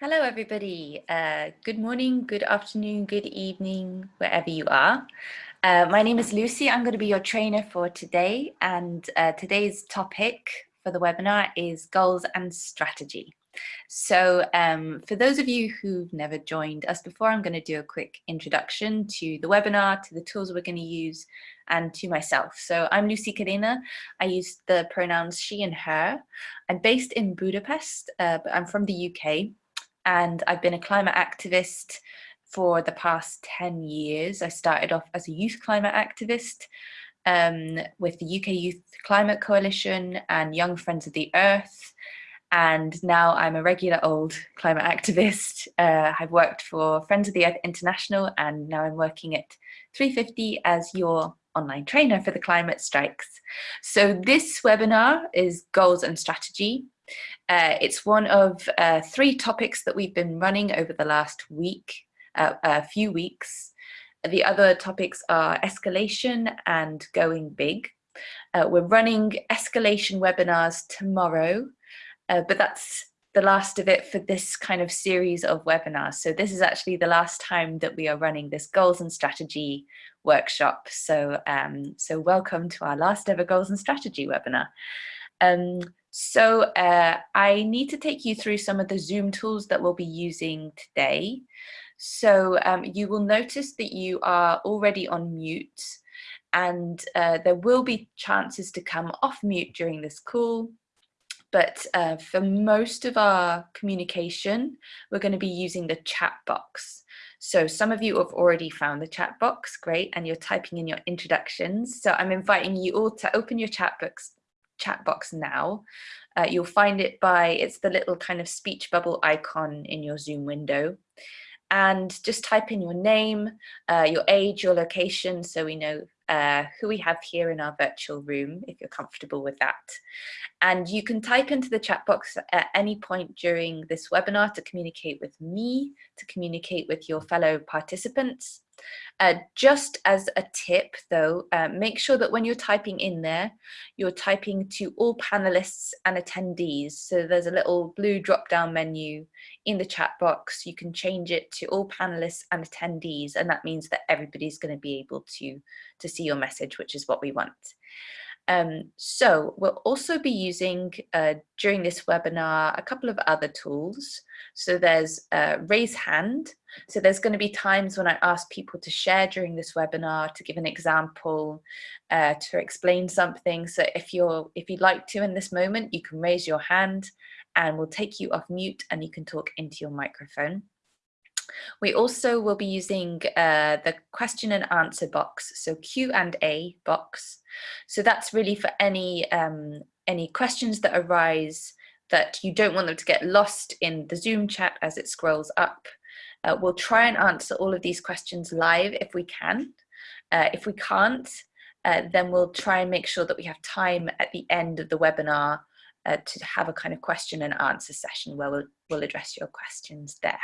Hello, everybody. Uh, good morning, good afternoon, good evening, wherever you are. Uh, my name is Lucy. I'm going to be your trainer for today. And uh, today's topic for the webinar is goals and strategy. So um, for those of you who've never joined us before, I'm going to do a quick introduction to the webinar, to the tools we're going to use, and to myself. So I'm Lucy Cadena. I use the pronouns she and her. I'm based in Budapest, uh, but I'm from the UK and I've been a climate activist for the past 10 years. I started off as a youth climate activist um, with the UK Youth Climate Coalition and Young Friends of the Earth. And now I'm a regular old climate activist. Uh, I've worked for Friends of the Earth International and now I'm working at 350 as your online trainer for the climate strikes. So this webinar is goals and strategy. Uh, it's one of uh, three topics that we've been running over the last week, uh, a few weeks. The other topics are escalation and going big. Uh, we're running escalation webinars tomorrow, uh, but that's the last of it for this kind of series of webinars. So this is actually the last time that we are running this goals and strategy workshop. So, um, so welcome to our last ever goals and strategy webinar. Um, so uh, I need to take you through some of the Zoom tools that we'll be using today. So um, you will notice that you are already on mute and uh, there will be chances to come off mute during this call. But uh, for most of our communication, we're going to be using the chat box. So some of you have already found the chat box, great, and you're typing in your introductions. So I'm inviting you all to open your chat box, chat box now. Uh, you'll find it by, it's the little kind of speech bubble icon in your Zoom window. And just type in your name, uh, your age, your location, so we know uh, who we have here in our virtual room, if you're comfortable with that. And you can type into the chat box at any point during this webinar to communicate with me, to communicate with your fellow participants. Uh, just as a tip though, uh, make sure that when you're typing in there, you're typing to all panelists and attendees. So there's a little blue drop down menu in the chat box. You can change it to all panelists and attendees and that means that everybody's going to be able to, to see your message, which is what we want. Um, so we'll also be using uh, during this webinar a couple of other tools. So there's uh, raise hand. So there's going to be times when I ask people to share during this webinar to give an example, uh, to explain something. So if you're if you'd like to in this moment, you can raise your hand and we'll take you off mute and you can talk into your microphone. We also will be using uh, the question and answer box, so Q and A box. So that's really for any, um, any questions that arise that you don't want them to get lost in the Zoom chat as it scrolls up. Uh, we'll try and answer all of these questions live if we can. Uh, if we can't, uh, then we'll try and make sure that we have time at the end of the webinar uh, to have a kind of question and answer session where we'll, we'll address your questions there.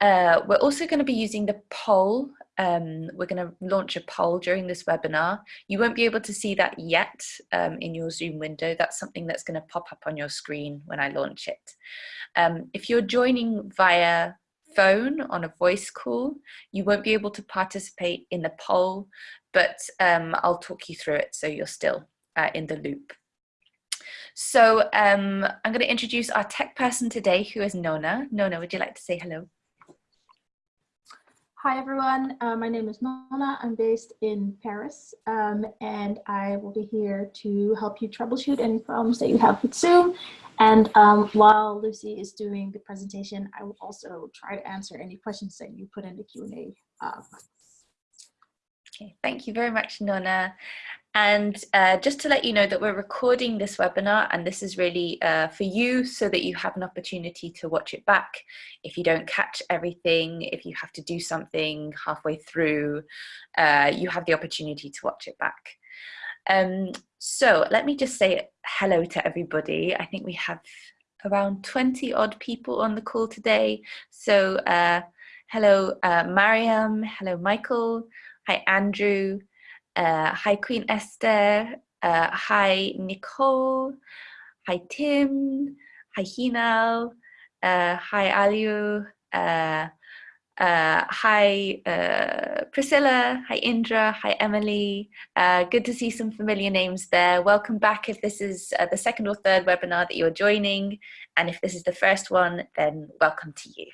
Uh, we're also going to be using the poll. Um, we're going to launch a poll during this webinar. You won't be able to see that yet um, in your Zoom window. That's something that's going to pop up on your screen when I launch it. Um, if you're joining via phone on a voice call, you won't be able to participate in the poll, but um, I'll talk you through it so you're still uh, in the loop. So um, I'm going to introduce our tech person today, who is Nona. Nona, would you like to say hello? Hi everyone, uh, my name is Nona. I'm based in Paris um, and I will be here to help you troubleshoot any problems that you have with Zoom. And um, while Lucy is doing the presentation, I will also try to answer any questions that you put in the Q&A uh, Okay, thank you very much, Nona. And uh, just to let you know that we're recording this webinar and this is really uh, for you so that you have an opportunity to watch it back. If you don't catch everything, if you have to do something halfway through, uh, you have the opportunity to watch it back. Um, so let me just say hello to everybody. I think we have around 20 odd people on the call today. So uh, hello, uh, Mariam, hello, Michael, hi, Andrew, uh, hi, Queen Esther. Uh, hi, Nicole. Hi, Tim. Hi, Hinal. Uh, hi, Aliu. Uh, uh, hi, uh, Priscilla. Hi, Indra. Hi, Emily. Good to see some familiar names there. Welcome back if this is the second or third webinar that you're joining. And if this is the first one, then welcome to you.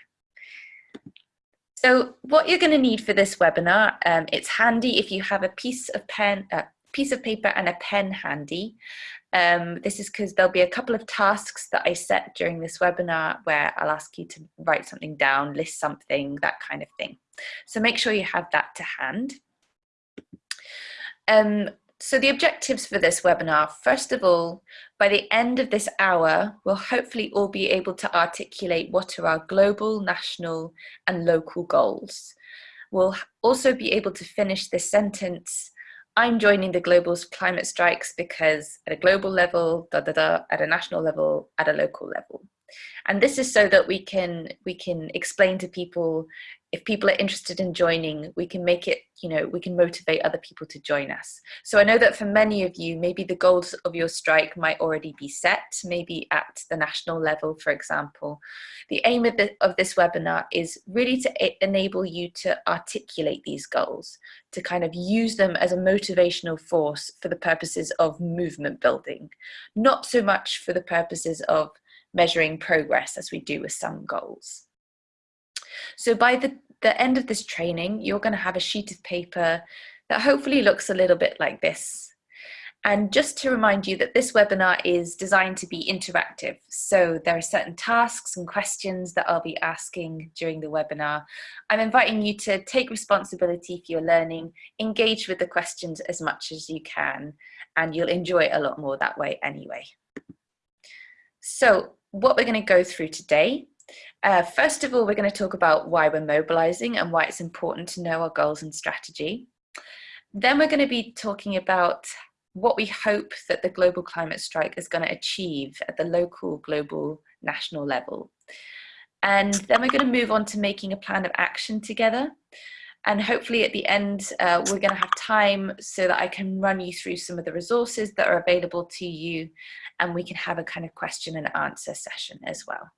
So what you're going to need for this webinar, um, it's handy if you have a piece of pen, uh, piece of paper and a pen handy. Um, this is because there'll be a couple of tasks that I set during this webinar where I'll ask you to write something down, list something, that kind of thing. So make sure you have that to hand. Um, so the objectives for this webinar, first of all, by the end of this hour, we'll hopefully all be able to articulate what are our global, national and local goals. We'll also be able to finish this sentence I'm joining the global climate strikes because at a global level, da, da, da, at a national level, at a local level. And this is so that we can we can explain to people if people are interested in joining, we can make it, you know, we can motivate other people to join us. So I know that for many of you, maybe the goals of your strike might already be set, maybe at the national level, for example. The aim of, the, of this webinar is really to enable you to articulate these goals, to kind of use them as a motivational force for the purposes of movement building, not so much for the purposes of measuring progress as we do with some goals. So by the, the end of this training, you're going to have a sheet of paper that hopefully looks a little bit like this. And just to remind you that this webinar is designed to be interactive. So there are certain tasks and questions that I'll be asking during the webinar. I'm inviting you to take responsibility for your learning, engage with the questions as much as you can, and you'll enjoy it a lot more that way anyway. So what we're going to go through today uh, first of all, we're going to talk about why we're mobilizing and why it's important to know our goals and strategy. Then we're going to be talking about what we hope that the global climate strike is going to achieve at the local, global, national level. And then we're going to move on to making a plan of action together. And hopefully at the end, uh, we're going to have time so that I can run you through some of the resources that are available to you and we can have a kind of question and answer session as well.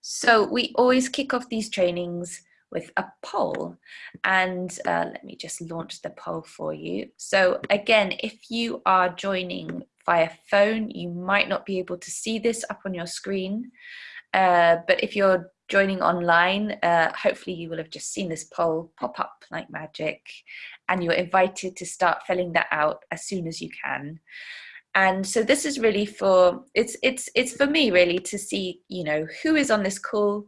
So we always kick off these trainings with a poll and uh, let me just launch the poll for you. So again, if you are joining via phone, you might not be able to see this up on your screen, uh, but if you're joining online, uh, hopefully you will have just seen this poll pop up like magic and you're invited to start filling that out as soon as you can. And so this is really for it's it's it's for me really to see you know who is on this call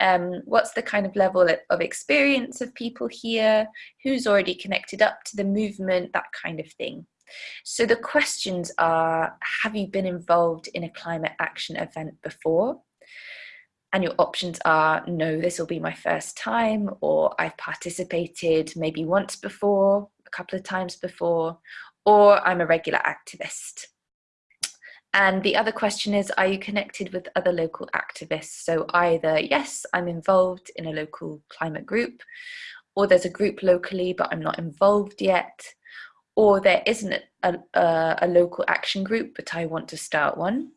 um, what's the kind of level of experience of people here who's already connected up to the movement that kind of thing. So the questions are have you been involved in a climate action event before and your options are no this will be my first time or I've participated maybe once before a couple of times before or I'm a regular activist. And the other question is, are you connected with other local activists? So either, yes, I'm involved in a local climate group, or there's a group locally, but I'm not involved yet, or there isn't a, a, a local action group, but I want to start one.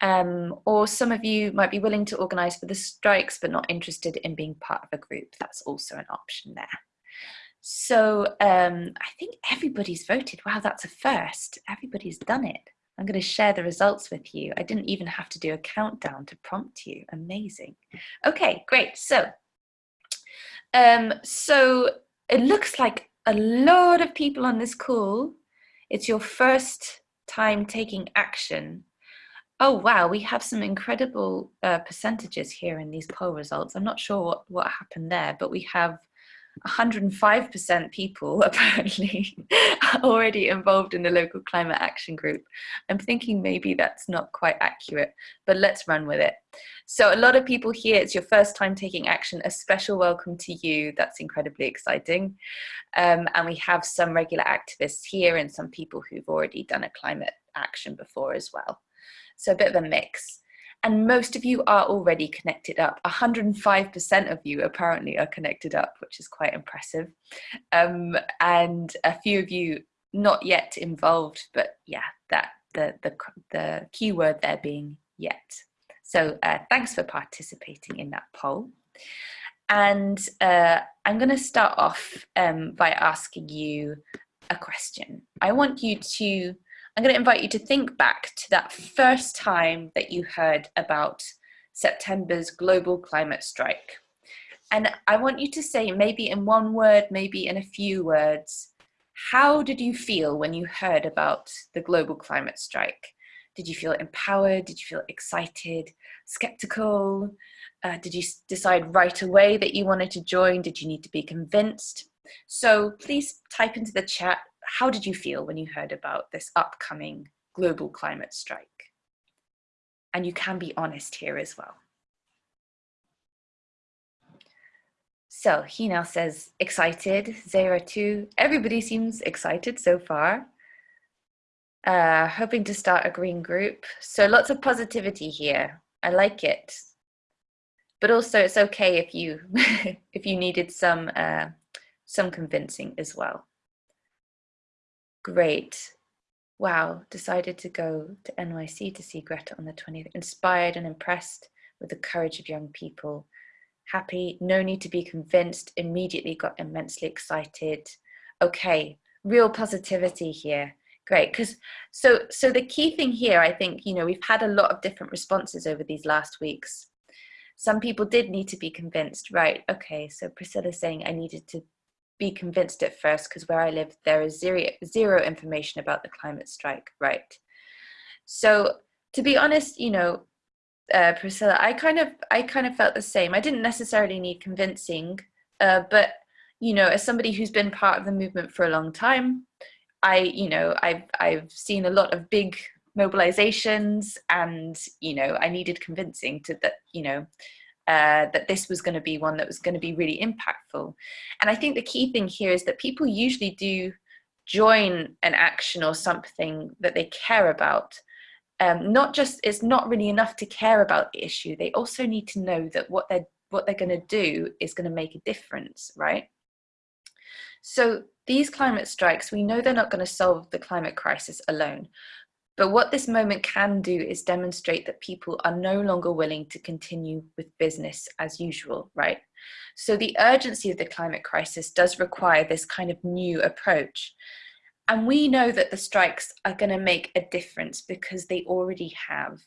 Um, or some of you might be willing to organise for the strikes, but not interested in being part of a group. That's also an option there. So um, I think everybody's voted. Wow, that's a first. Everybody's done it. I'm going to share the results with you. I didn't even have to do a countdown to prompt you. Amazing. Okay, great. So, um, so it looks like a lot of people on this call. It's your first time taking action. Oh, wow, we have some incredible uh, percentages here in these poll results. I'm not sure what, what happened there, but we have 105% people apparently already involved in the local climate action group. I'm thinking maybe that's not quite accurate, but let's run with it. So a lot of people here, it's your first time taking action, a special welcome to you. That's incredibly exciting. Um, and we have some regular activists here and some people who've already done a climate action before as well. So a bit of a mix and most of you are already connected up. 105% of you apparently are connected up, which is quite impressive. Um, and a few of you not yet involved, but yeah, that the, the, the keyword there being yet. So uh, thanks for participating in that poll. And uh, I'm going to start off um, by asking you a question. I want you to, I'm going to invite you to think back to that first time that you heard about September's global climate strike. And I want you to say, maybe in one word, maybe in a few words, how did you feel when you heard about the global climate strike? Did you feel empowered? Did you feel excited, skeptical? Uh, did you decide right away that you wanted to join? Did you need to be convinced? So please type into the chat, how did you feel when you heard about this upcoming global climate strike? And you can be honest here as well. So Hinal says excited, Zara too. Everybody seems excited so far. Uh, hoping to start a green group. So lots of positivity here. I like it. But also it's okay if you if you needed some uh, some convincing as well. Great. Wow, decided to go to NYC to see Greta on the 20th. Inspired and impressed with the courage of young people happy, no need to be convinced, immediately got immensely excited. Okay, real positivity here. Great, because so so the key thing here, I think, you know, we've had a lot of different responses over these last weeks. Some people did need to be convinced, right? Okay, so Priscilla's saying I needed to be convinced at first because where I live, there is zero, zero information about the climate strike, right? So to be honest, you know, uh, Priscilla, I kind of I kind of felt the same. I didn't necessarily need convincing, uh, but you know, as somebody who's been part of the movement for a long time, I you know I've I've seen a lot of big mobilizations, and you know I needed convincing to that you know uh, that this was going to be one that was going to be really impactful. And I think the key thing here is that people usually do join an action or something that they care about um, not just it's not really enough to care about the issue they also need to know that what they're what they're going to do is going to make a difference right so these climate strikes we know they're not going to solve the climate crisis alone but what this moment can do is demonstrate that people are no longer willing to continue with business as usual, right? So the urgency of the climate crisis does require this kind of new approach. And we know that the strikes are going to make a difference because they already have.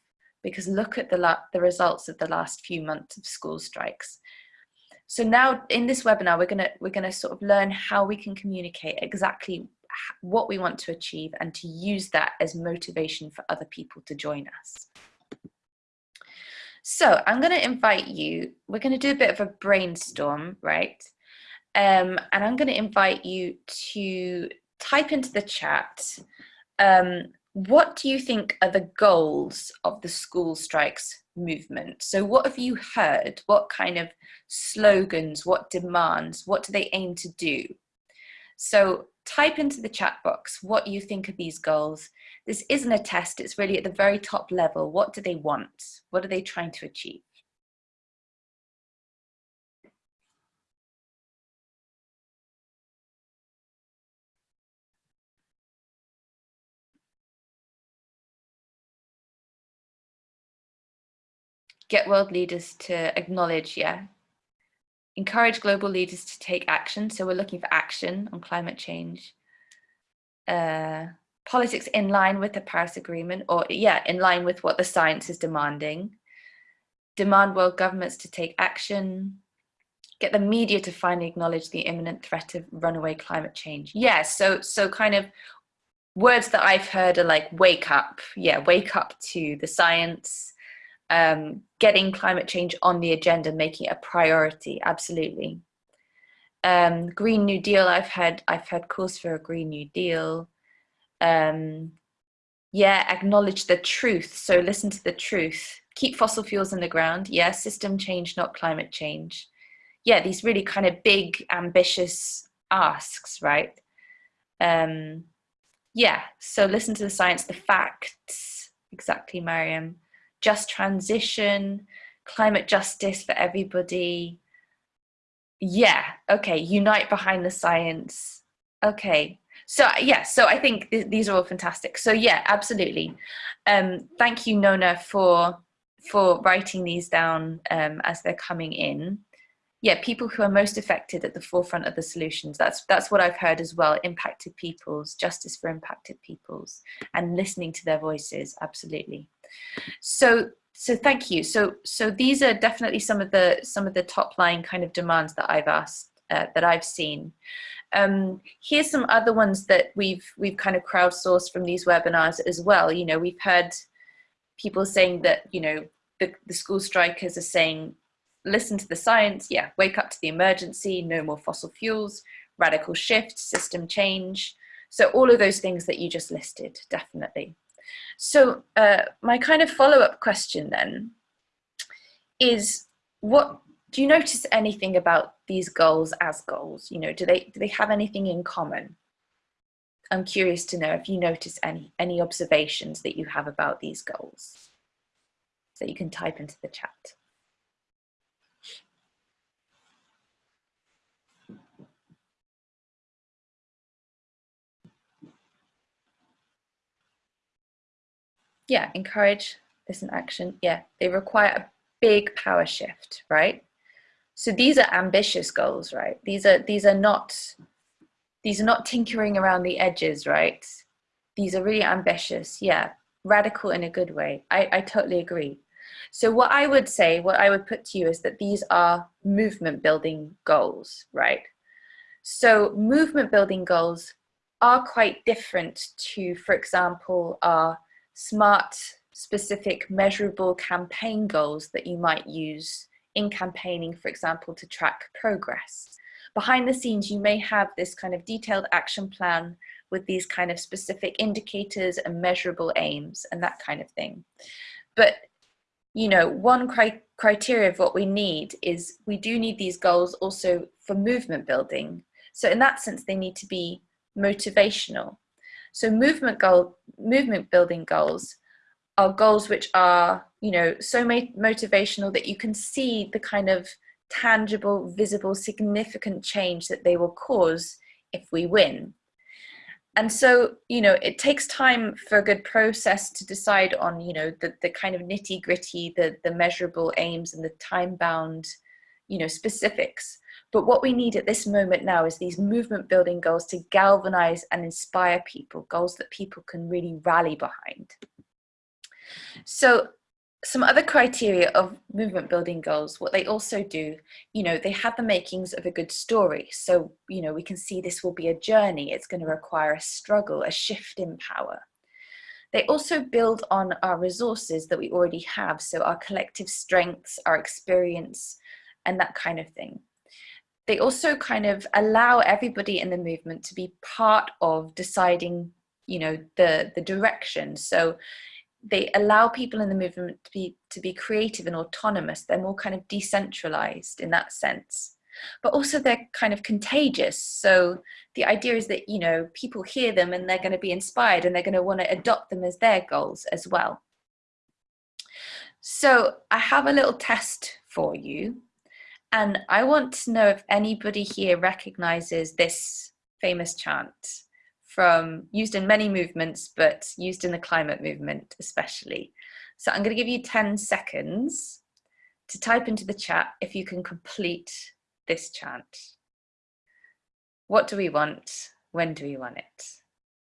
Because look at the, the results of the last few months of school strikes. So now in this webinar, we're going to we're going to sort of learn how we can communicate exactly what we want to achieve and to use that as motivation for other people to join us. So I'm going to invite you, we're going to do a bit of a brainstorm, right? Um, and I'm going to invite you to type into the chat, um, what do you think are the goals of the school strikes movement? So what have you heard? What kind of slogans, what demands, what do they aim to do? So type into the chat box what you think of these goals. This isn't a test, it's really at the very top level. What do they want? What are they trying to achieve? get world leaders to acknowledge, yeah, encourage global leaders to take action. So we're looking for action on climate change. Uh, politics in line with the Paris Agreement, or yeah, in line with what the science is demanding. Demand world governments to take action. Get the media to finally acknowledge the imminent threat of runaway climate change. Yeah, so so kind of words that I've heard are like wake up. Yeah, wake up to the science um, getting climate change on the agenda, making it a priority, absolutely. Um, Green New Deal, I've had, I've had calls for a Green New Deal. Um, yeah, acknowledge the truth. So listen to the truth. Keep fossil fuels in the ground. Yeah, system change, not climate change. Yeah, these really kind of big, ambitious asks, right? Um, yeah, so listen to the science, the facts. Exactly, Mariam just transition, climate justice for everybody. Yeah, okay, unite behind the science. Okay, so yeah, so I think th these are all fantastic. So yeah, absolutely. Um, thank you, Nona, for for writing these down um, as they're coming in. Yeah, people who are most affected at the forefront of the solutions. That's that's what I've heard as well. Impacted peoples, justice for impacted peoples, and listening to their voices. Absolutely. So so thank you. So so these are definitely some of the some of the top line kind of demands that I've asked uh, that I've seen. Um, here's some other ones that we've we've kind of crowdsourced from these webinars as well. You know, we've heard people saying that you know the, the school strikers are saying, listen to the science, yeah, wake up to the emergency, no more fossil fuels, radical shift, system change. So all of those things that you just listed, definitely. So uh, my kind of follow-up question then is what do you notice anything about these goals as goals? You know, do they do they have anything in common? I'm curious to know if you notice any any observations that you have about these goals. So you can type into the chat. Yeah, encourage, listen, action. Yeah, they require a big power shift, right? So these are ambitious goals, right? These are these are not these are not tinkering around the edges, right? These are really ambitious, yeah, radical in a good way. I, I totally agree. So what I would say, what I would put to you is that these are movement building goals, right? So movement building goals are quite different to, for example, our smart, specific, measurable campaign goals that you might use in campaigning, for example, to track progress. Behind the scenes, you may have this kind of detailed action plan with these kind of specific indicators and measurable aims and that kind of thing. But, you know, one cri criteria of what we need is we do need these goals also for movement building. So in that sense, they need to be motivational. So movement goal, movement building goals are goals which are, you know, so motivational that you can see the kind of tangible, visible, significant change that they will cause if we win. And so, you know, it takes time for a good process to decide on, you know, the, the kind of nitty gritty, the, the measurable aims and the time bound, you know, specifics. But what we need at this moment now is these movement building goals to galvanize and inspire people, goals that people can really rally behind. So some other criteria of movement building goals, what they also do, you know, they have the makings of a good story. So, you know, we can see this will be a journey. It's going to require a struggle, a shift in power. They also build on our resources that we already have. So our collective strengths, our experience, and that kind of thing. They also kind of allow everybody in the movement to be part of deciding, you know, the, the direction. So they allow people in the movement to be to be creative and autonomous. They're more kind of decentralized in that sense. But also they're kind of contagious. So the idea is that you know people hear them and they're going to be inspired and they're going to want to adopt them as their goals as well. So i have a little test for you and i want to know if anybody here recognizes this famous chant from used in many movements, but used in the climate movement especially. So I'm going to give you 10 seconds to type into the chat if you can complete this chant. What do we want? When do we want it?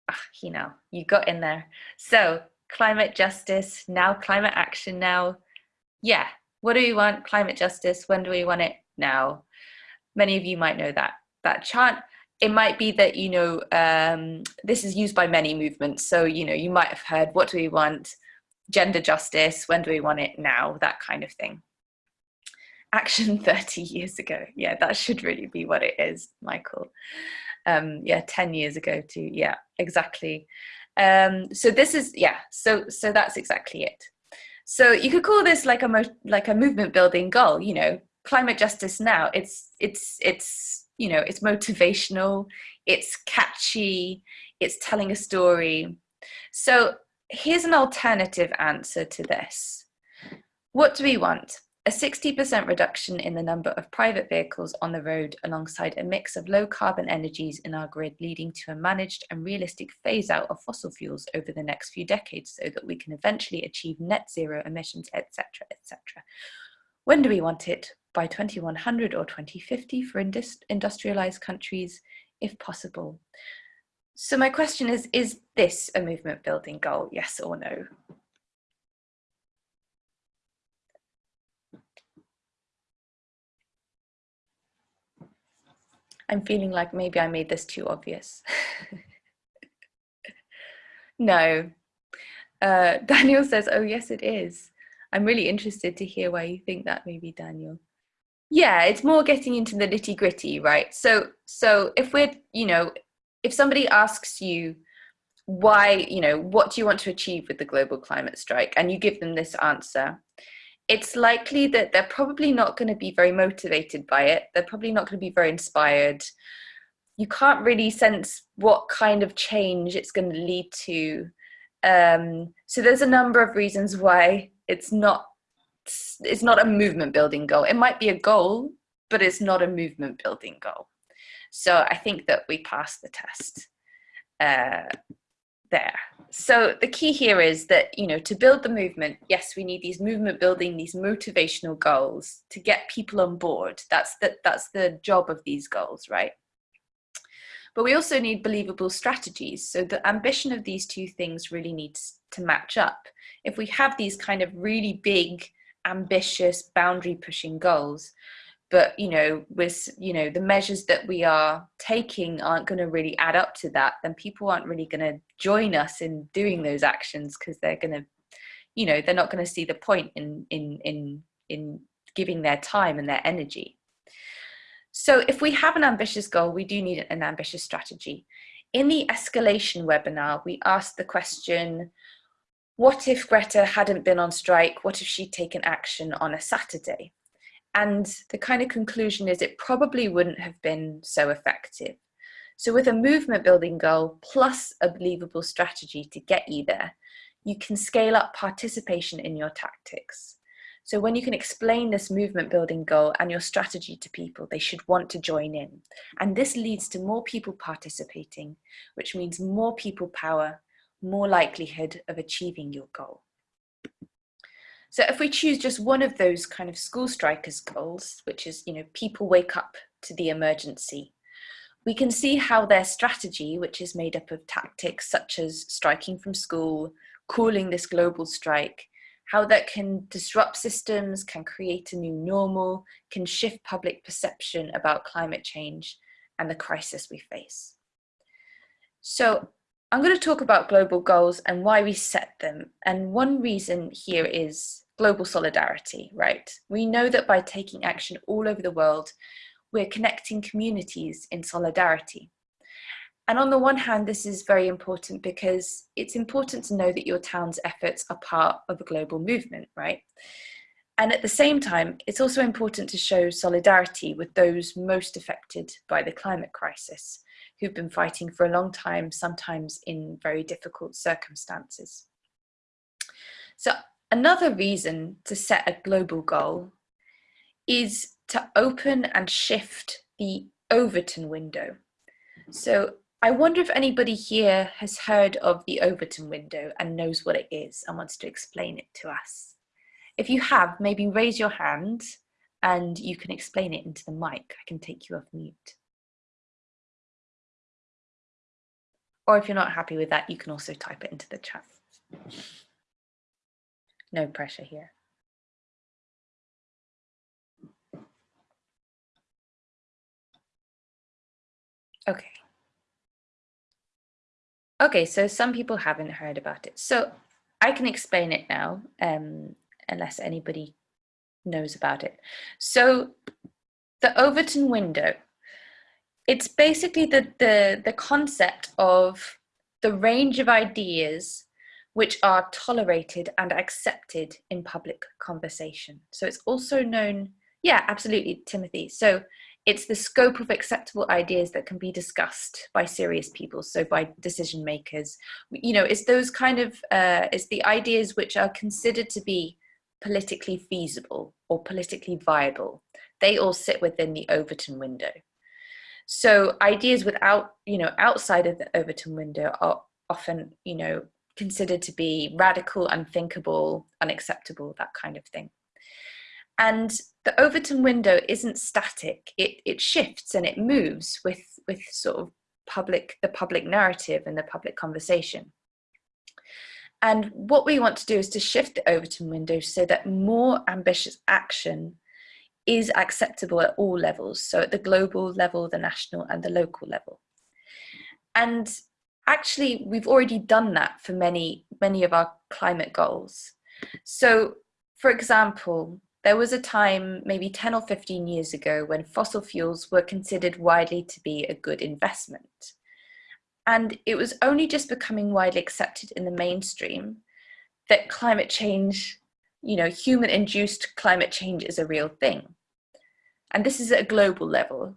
Ah, you know, you got in there. So climate justice, now climate action now. Yeah, what do we want? Climate justice, when do we want it? Now. Many of you might know that, that chant it might be that you know um, this is used by many movements so you know you might have heard what do we want? Gender justice when do we want it? Now that kind of thing. Action 30 years ago. Yeah that should really be what it is michael. Um yeah 10 years ago too yeah exactly. Um so this is yeah so so that's exactly it so you could call this like a like a movement building goal you know climate justice now it's it's it's you know, it's motivational, it's catchy, it's telling a story. So here's an alternative answer to this. What do we want? A 60% reduction in the number of private vehicles on the road alongside a mix of low carbon energies in our grid leading to a managed and realistic phase out of fossil fuels over the next few decades so that we can eventually achieve net zero emissions, etc., etc. When do we want it? By 2100 or 2050 for industrialized countries, if possible. So my question is, is this a movement building goal, yes or no? I'm feeling like maybe I made this too obvious. no. Uh, Daniel says, oh yes, it is. I'm really interested to hear why you think that maybe, Daniel. Yeah, it's more getting into the nitty gritty, right? So, so if we're, you know, if somebody asks you why, you know, what do you want to achieve with the global climate strike? And you give them this answer, it's likely that they're probably not going to be very motivated by it. They're probably not going to be very inspired. You can't really sense what kind of change it's going to lead to. Um, so there's a number of reasons why it's not it's not a movement building goal. It might be a goal, but it's not a movement building goal. So I think that we passed the test uh, there. So the key here is that you know to build the movement yes we need these movement building these motivational goals to get people on board. That's the, that's the job of these goals right? But we also need believable strategies. So the ambition of these two things really needs to match up. If we have these kind of really big ambitious boundary pushing goals but you know with you know the measures that we are taking aren't going to really add up to that then people aren't really going to join us in doing those actions because they're going to you know they're not going to see the point in in in in giving their time and their energy. So if we have an ambitious goal we do need an ambitious strategy. In the escalation webinar we asked the question what if greta hadn't been on strike? What if she'd taken action on a saturday and the kind of conclusion is it probably wouldn't have been so effective. So with a movement building goal plus a believable strategy to get you there, you can scale up participation in your tactics. So when you can explain this movement building goal and your strategy to people, they should want to join in. And this leads to more people participating, which means more people power, more likelihood of achieving your goal. So if we choose just one of those kind of school strikers goals, which is, you know, people wake up to the emergency, we can see how their strategy, which is made up of tactics such as striking from school, calling this global strike, how that can disrupt systems, can create a new normal, can shift public perception about climate change and the crisis we face. So I'm going to talk about global goals and why we set them. And one reason here is global solidarity, right? We know that by taking action all over the world, we're connecting communities in solidarity. And on the one hand, this is very important because it's important to know that your town's efforts are part of a global movement, right? And at the same time, it's also important to show solidarity with those most affected by the climate crisis, who've been fighting for a long time, sometimes in very difficult circumstances. So Another reason to set a global goal is to open and shift the Overton window. So I wonder if anybody here has heard of the Overton window and knows what it is and wants to explain it to us. If you have, maybe raise your hand and you can explain it into the mic. I can take you off mute. Or if you're not happy with that, you can also type it into the chat. No pressure here. Okay. Okay, so some people haven't heard about it. So I can explain it now, um, unless anybody knows about it. So the Overton window, it's basically the, the, the concept of the range of ideas which are tolerated and accepted in public conversation. So it's also known, yeah, absolutely, Timothy. So it's the scope of acceptable ideas that can be discussed by serious people, so by decision makers. You know, it's those kind of, uh, it's the ideas which are considered to be politically feasible or politically viable. They all sit within the Overton window. So ideas without, you know, outside of the Overton window are often, you know, considered to be radical, unthinkable, unacceptable, that kind of thing. And the Overton window isn't static, it, it shifts and it moves with, with sort of public, the public narrative and the public conversation. And what we want to do is to shift the Overton window so that more ambitious action is acceptable at all levels. So at the global level, the national and the local level. And actually, we've already done that for many, many of our climate goals. So for example, there was a time maybe 10 or 15 years ago when fossil fuels were considered widely to be a good investment. And it was only just becoming widely accepted in the mainstream that climate change, you know, human induced climate change is a real thing. And this is at a global level.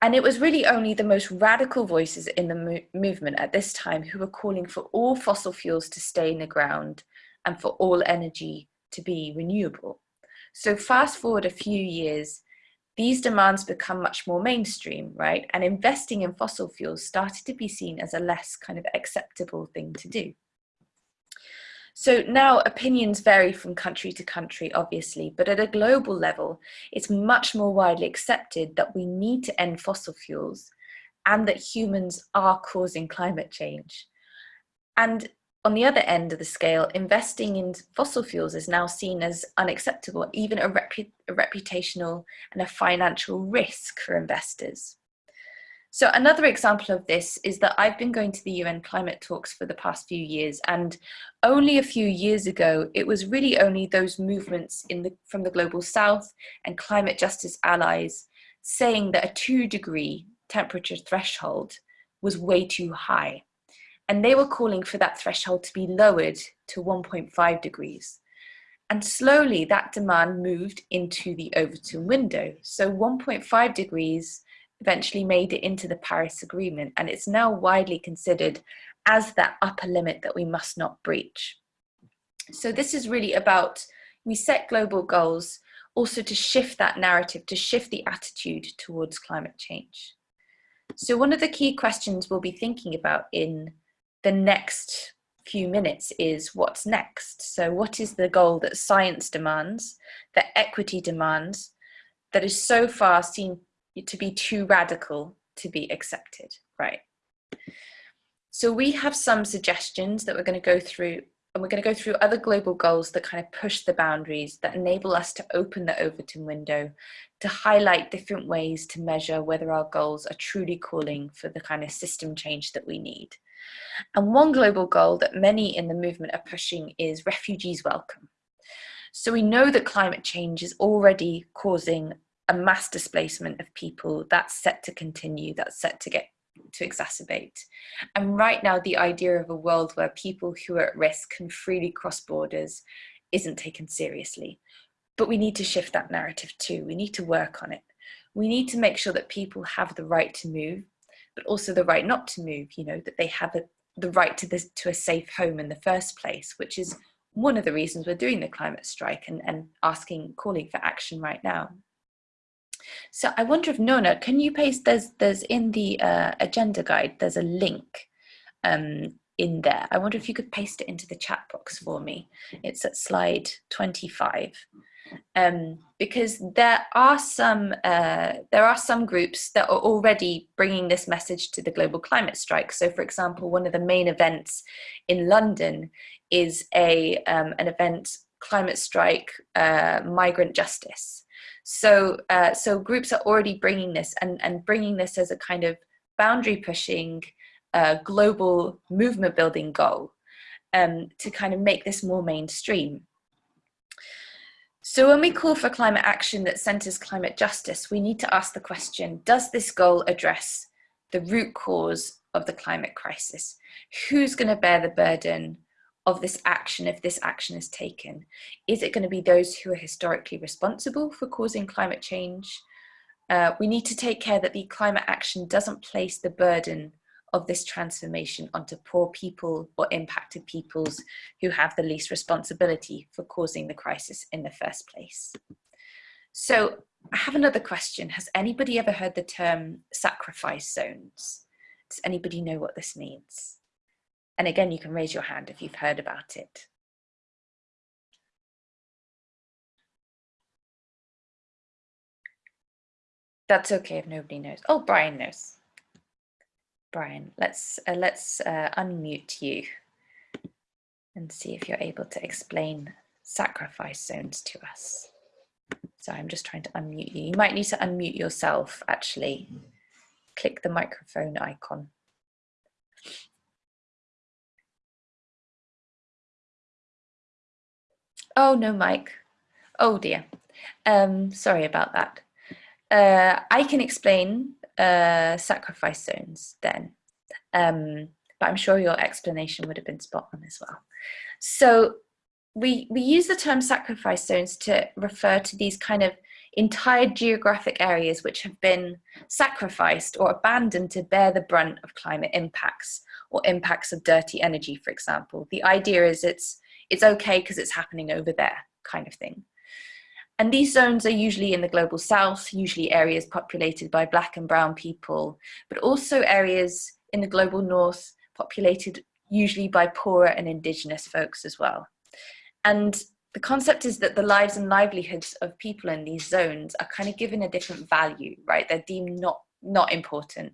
And it was really only the most radical voices in the mo movement at this time who were calling for all fossil fuels to stay in the ground and for all energy to be renewable. So fast forward a few years, these demands become much more mainstream, right? And investing in fossil fuels started to be seen as a less kind of acceptable thing to do. So now opinions vary from country to country, obviously, but at a global level, it's much more widely accepted that we need to end fossil fuels and that humans are causing climate change. And on the other end of the scale, investing in fossil fuels is now seen as unacceptable, even a, a reputational and a financial risk for investors. So another example of this is that I've been going to the UN climate talks for the past few years and only a few years ago it was really only those movements in the, from the global south and climate justice allies saying that a two degree temperature threshold was way too high and they were calling for that threshold to be lowered to 1.5 degrees. And slowly that demand moved into the Overton window. So 1.5 degrees eventually made it into the Paris Agreement and it's now widely considered as that upper limit that we must not breach. So this is really about, we set global goals also to shift that narrative, to shift the attitude towards climate change. So one of the key questions we'll be thinking about in the next few minutes is what's next. So what is the goal that science demands, that equity demands, that is so far seen to be too radical to be accepted, right? So we have some suggestions that we're going to go through and we're going to go through other global goals that kind of push the boundaries that enable us to open the Overton window to highlight different ways to measure whether our goals are truly calling for the kind of system change that we need. And one global goal that many in the movement are pushing is refugees welcome. So we know that climate change is already causing a mass displacement of people that's set to continue, that's set to get to exacerbate. And right now, the idea of a world where people who are at risk can freely cross borders isn't taken seriously. But we need to shift that narrative too. We need to work on it. We need to make sure that people have the right to move, but also the right not to move, you know, that they have a, the right to, this, to a safe home in the first place, which is one of the reasons we're doing the climate strike and, and asking, calling for action right now. So I wonder if Nona, can you paste, there's, there's in the uh, agenda guide, there's a link um, in there. I wonder if you could paste it into the chat box for me. It's at slide 25. Um, because there are some uh, there are some groups that are already bringing this message to the global climate strike. So, for example, one of the main events in London is a um, an event climate strike uh, migrant justice, so, uh, so groups are already bringing this and, and bringing this as a kind of boundary pushing, uh, global movement building goal um, to kind of make this more mainstream. So when we call for climate action that centers climate justice, we need to ask the question, does this goal address the root cause of the climate crisis? Who's going to bear the burden of this action if this action is taken? Is it going to be those who are historically responsible for causing climate change? Uh, we need to take care that the climate action doesn't place the burden of this transformation onto poor people or impacted peoples who have the least responsibility for causing the crisis in the first place. So I have another question. Has anybody ever heard the term sacrifice zones? Does anybody know what this means? And again, you can raise your hand if you've heard about it. That's okay if nobody knows. Oh, Brian knows. Brian, let's uh, let's uh, unmute you and see if you're able to explain sacrifice zones to us. So I'm just trying to unmute you. You might need to unmute yourself actually. Click the microphone icon. Oh, no, Mike. Oh dear. Um, sorry about that. Uh, I can explain uh, sacrifice zones then, um, but I'm sure your explanation would have been spot on as well. So we, we use the term sacrifice zones to refer to these kind of entire geographic areas which have been sacrificed or abandoned to bear the brunt of climate impacts or impacts of dirty energy, for example. The idea is it's, it's okay because it's happening over there kind of thing. And these zones are usually in the global south, usually areas populated by black and brown people, but also areas in the global north populated usually by poorer and indigenous folks as well. And the concept is that the lives and livelihoods of people in these zones are kind of given a different value, right? They're deemed not, not important.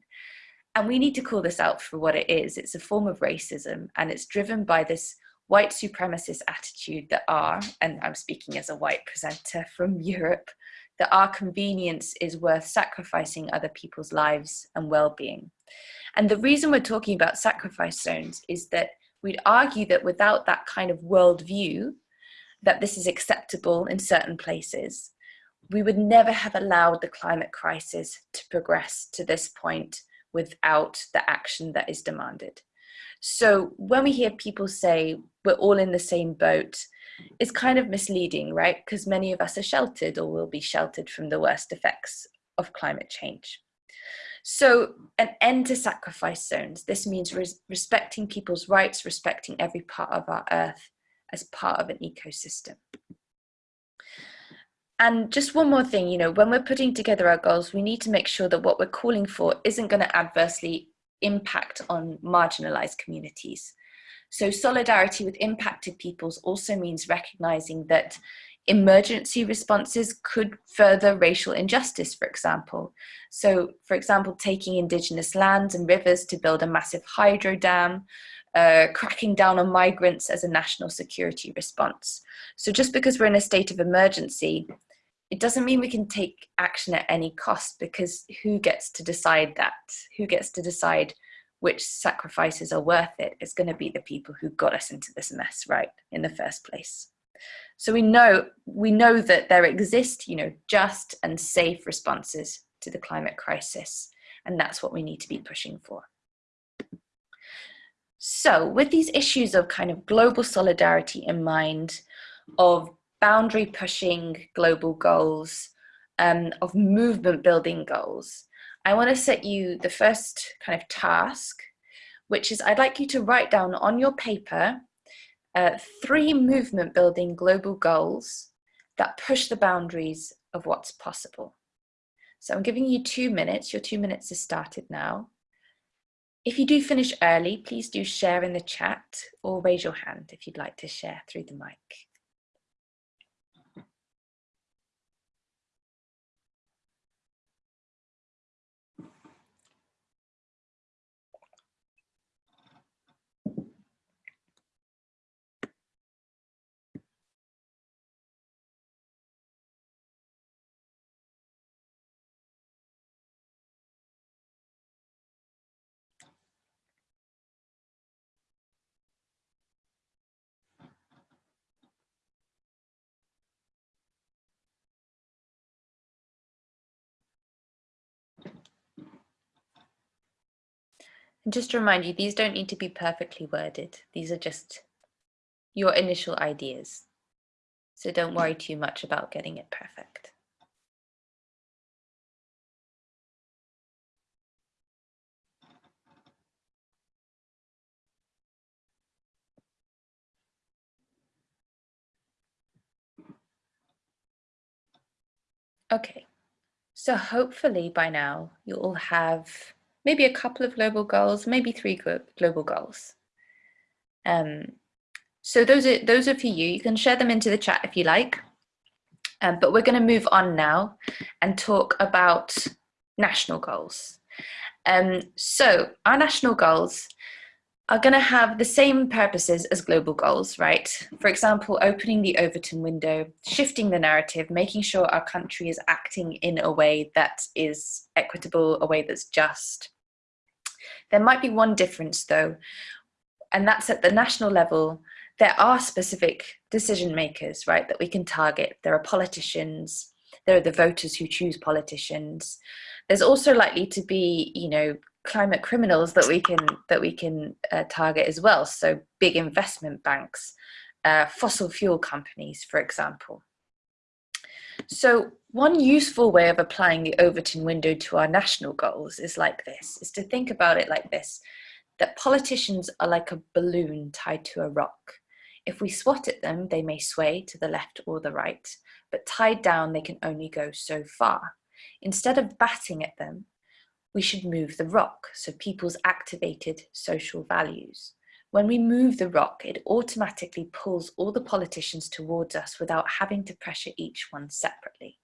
And we need to call this out for what it is. It's a form of racism and it's driven by this white supremacist attitude that are, and I'm speaking as a white presenter from Europe, that our convenience is worth sacrificing other people's lives and well-being. And the reason we're talking about sacrifice zones is that we'd argue that without that kind of worldview, that this is acceptable in certain places, we would never have allowed the climate crisis to progress to this point without the action that is demanded. So when we hear people say we're all in the same boat, it's kind of misleading, right? Because many of us are sheltered or will be sheltered from the worst effects of climate change. So an end to sacrifice zones. This means res respecting people's rights, respecting every part of our earth as part of an ecosystem. And just one more thing, you know, when we're putting together our goals, we need to make sure that what we're calling for isn't going to adversely impact on marginalized communities. So solidarity with impacted peoples also means recognizing that emergency responses could further racial injustice, for example. So, for example, taking indigenous lands and rivers to build a massive hydro dam, uh, cracking down on migrants as a national security response. So just because we're in a state of emergency, it doesn't mean we can take action at any cost because who gets to decide that? Who gets to decide which sacrifices are worth it? It's going to be the people who got us into this mess, right, in the first place. So we know we know that there exist, you know, just and safe responses to the climate crisis, and that's what we need to be pushing for. So with these issues of kind of global solidarity in mind, of boundary pushing global goals, um, of movement building goals, I want to set you the first kind of task, which is I'd like you to write down on your paper uh, three movement building global goals that push the boundaries of what's possible. So I'm giving you two minutes. Your two minutes has started now. If you do finish early, please do share in the chat or raise your hand if you'd like to share through the mic. And just to remind you, these don't need to be perfectly worded. These are just your initial ideas. So don't worry mm-hmm. too much about getting it perfect. Okay, so hopefully by now you all have maybe a couple of global goals, maybe three global goals. Um, so those are those are for you. You can share them into the chat if you like. Um, but we're going to move on now and talk about national goals. Um, so our national goals are going to have the same purposes as global goals, right? For example, opening the Overton window, shifting the narrative, making sure our country is acting in a way that is equitable, a way that's just. There might be one difference though, and that's at the national level, there are specific decision makers, right, that we can target. There are politicians, there are the voters who choose politicians. There's also likely to be, you know, climate criminals that we can that we can uh, target as well. So big investment banks, uh, fossil fuel companies, for example. So one useful way of applying the Overton window to our national goals is like this, is to think about it like this, that politicians are like a balloon tied to a rock. If we swat at them, they may sway to the left or the right, but tied down, they can only go so far. Instead of batting at them, we should move the rock, so people's activated social values. When we move the rock, it automatically pulls all the politicians towards us without having to pressure each one separately.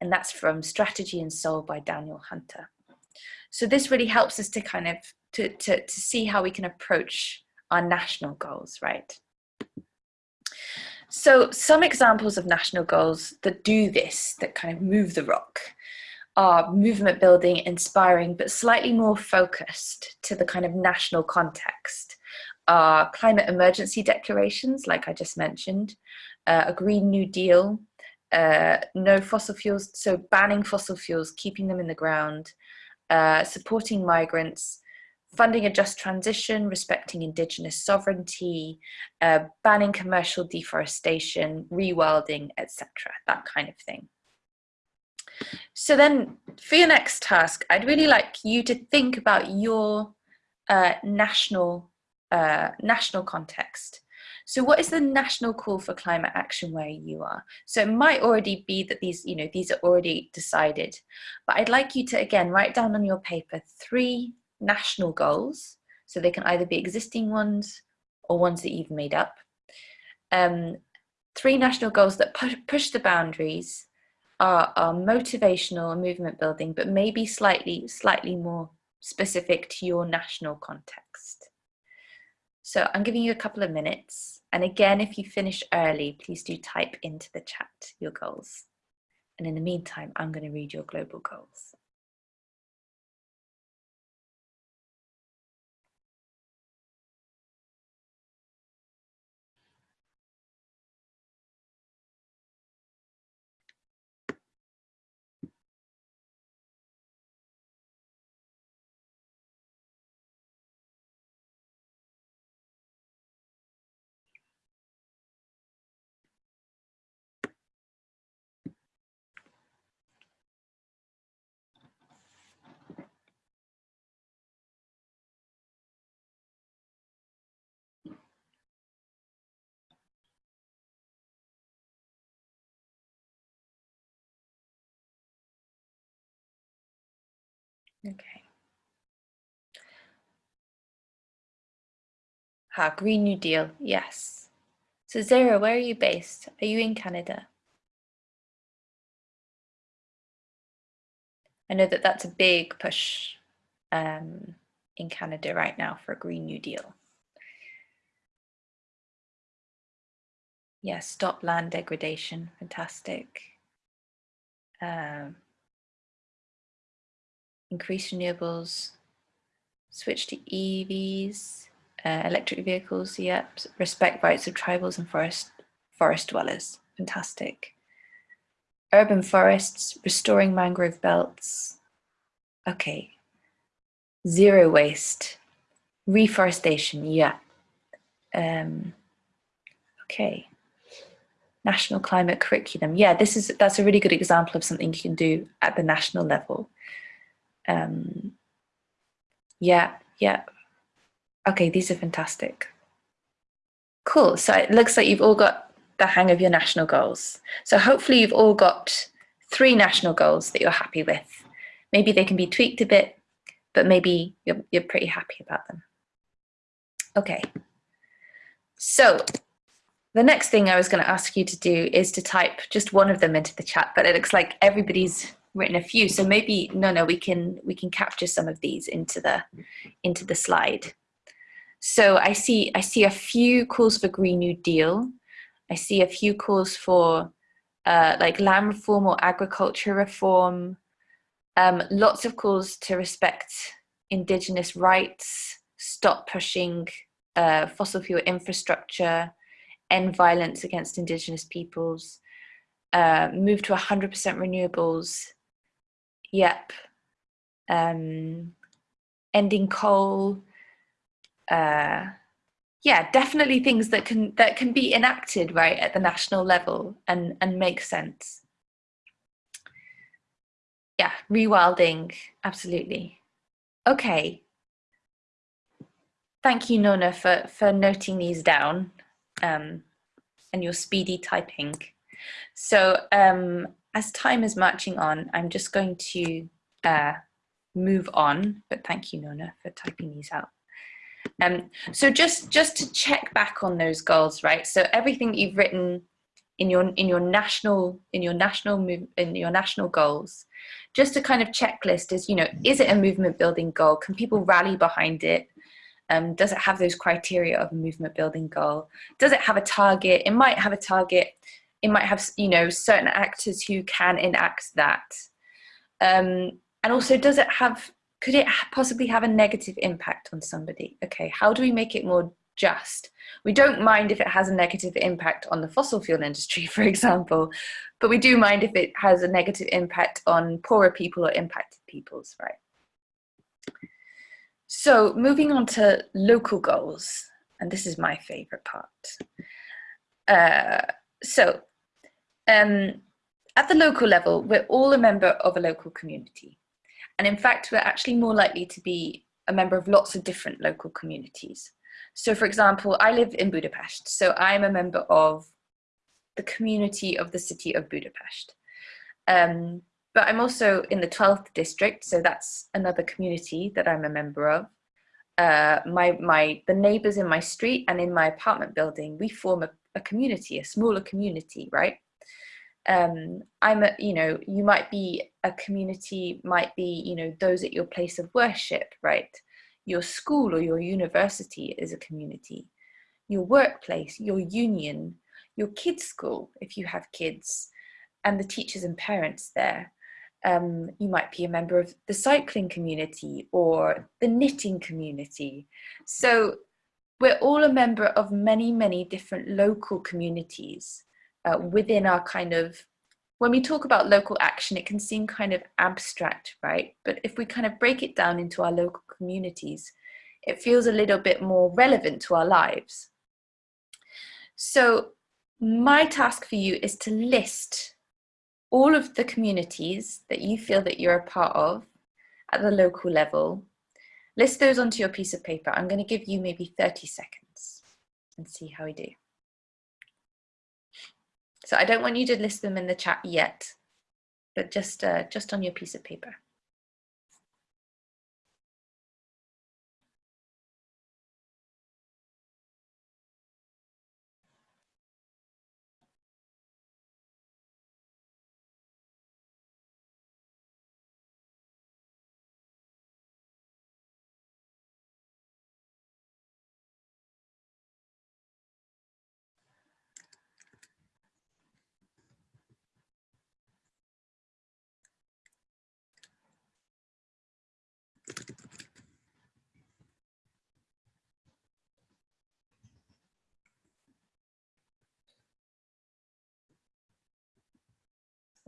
And that's from Strategy and Soul by Daniel Hunter. So this really helps us to kind of, to, to, to see how we can approach our national goals, right? So some examples of national goals that do this, that kind of move the rock, are movement building, inspiring, but slightly more focused to the kind of national context. Are climate emergency declarations, like I just mentioned, uh, a Green New Deal, uh, no fossil fuels, so banning fossil fuels, keeping them in the ground, uh, supporting migrants, funding a just transition, respecting indigenous sovereignty, uh, banning commercial deforestation, rewilding, etc., that kind of thing. So then for your next task, I'd really like you to think about your uh, national, uh, national context. So what is the national call for climate action where you are? So it might already be that these, you know, these are already decided, but I'd like you to, again, write down on your paper three national goals. So they can either be existing ones or ones that you've made up. Um, three national goals that pu push the boundaries are, are motivational and movement building, but maybe slightly, slightly more specific to your national context. So I'm giving you a couple of minutes. And again, if you finish early, please do type into the chat your goals. And in the meantime, I'm going to read your global goals. Okay. Ah, Green New Deal, yes. So Zara, where are you based? Are you in Canada? I know that that's a big push um, in Canada right now for a Green New Deal. Yes, yeah, stop land degradation, fantastic. Um, increase renewables, switch to EVs, uh, electric vehicles, yep, respect rights of tribals and forest, forest dwellers, fantastic. Urban forests, restoring mangrove belts, okay. Zero waste, reforestation, yeah. Um, okay. National climate curriculum. Yeah, this is that's a really good example of something you can do at the national level. Um, yeah, yeah. Okay, these are fantastic. Cool. So it looks like you've all got the hang of your national goals. So hopefully you've all got three national goals that you're happy with. Maybe they can be tweaked a bit, but maybe you're, you're pretty happy about them. Okay, so the next thing I was going to ask you to do is to type just one of them into the chat, but it looks like everybody's written a few. So maybe, no, no, we can, we can capture some of these into the, into the slide. So I see, I see a few calls for Green New Deal. I see a few calls for uh, like land reform or agriculture reform. Um, lots of calls to respect indigenous rights, stop pushing uh, fossil fuel infrastructure, end violence against indigenous peoples, uh, move to 100% renewables, yep, um, ending coal, uh, yeah, definitely things that can that can be enacted right at the national level and and make sense. Yeah, rewilding, absolutely. Okay. Thank you, Nona, for, for noting these down um, and your speedy typing. So um, as time is marching on, I'm just going to uh, move on, but thank you, Nona, for typing these out. Um, so just, just to check back on those goals, right? So everything that you've written in your in your national in your national move in your national goals just a kind of checklist is you know is it a movement building goal? Can people rally behind it? Um, does it have those criteria of movement building goal? Does it have a target? It might have a target it might have you know certain actors who can enact that. Um, and also does it have could it possibly have a negative impact on somebody? Okay how do we make it more just? We don't mind if it has a negative impact on the fossil fuel industry for example but we do mind if it has a negative impact on poorer people or impacted peoples right? So moving on to local goals and this is my favorite part. Uh, so um, at the local level we're all a member of a local community and in fact, we're actually more likely to be a member of lots of different local communities. So for example, I live in Budapest, so I'm a member of the community of the city of Budapest. Um, but I'm also in the 12th district, so that's another community that I'm a member of. Uh, my, my, the neighbors in my street and in my apartment building, we form a, a community, a smaller community, right? Um, I'm a, you know, you might be a community, might be, you know, those at your place of worship, right? Your school or your university is a community. Your workplace, your union, your kids' school, if you have kids, and the teachers and parents there. Um, you might be a member of the cycling community or the knitting community. So we're all a member of many, many different local communities uh, within our kind of when we talk about local action, it can seem kind of abstract, right? But if we kind of break it down into our local communities, it feels a little bit more relevant to our lives. So my task for you is to list all of the communities that you feel that you're a part of at the local level. List those onto your piece of paper. I'm going to give you maybe 30 seconds and see how we do. So I don't want you to list them in the chat yet, but just, uh, just on your piece of paper.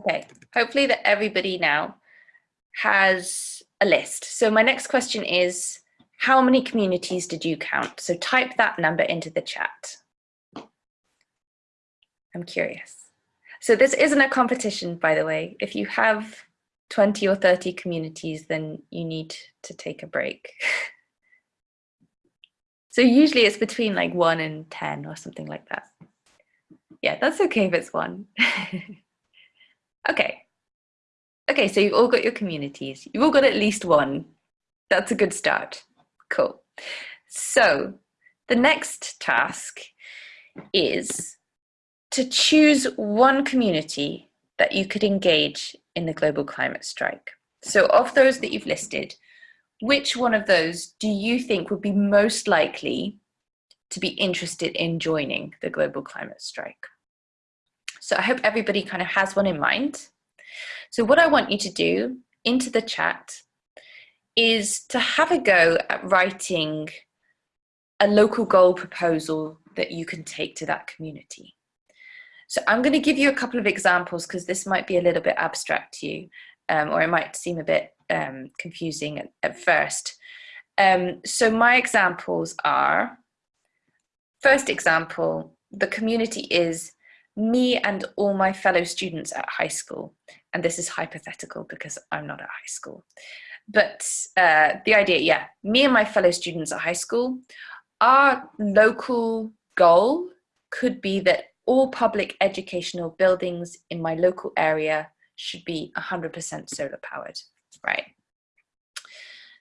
Okay, hopefully that everybody now has a list. So my next question is, how many communities did you count? So type that number into the chat. I'm curious. So this isn't a competition, by the way. If you have 20 or 30 communities, then you need to take a break. so usually it's between like one and 10 or something like that. Yeah, that's okay if it's one. okay, Okay, so you've all got your communities. You've all got at least one. That's a good start. Cool. So the next task is to choose one community that you could engage in the global climate strike. So of those that you've listed, which one of those do you think would be most likely to be interested in joining the global climate strike? So I hope everybody kind of has one in mind. So what I want you to do into the chat is to have a go at writing a local goal proposal that you can take to that community. So I'm going to give you a couple of examples because this might be a little bit abstract to you, um, or it might seem a bit um, confusing at, at first. Um, so my examples are, first example, the community is me and all my fellow students at high school. And this is hypothetical because I'm not at high school. But uh, the idea, yeah, me and my fellow students at high school, our local goal could be that all public educational buildings in my local area should be 100% solar powered, right?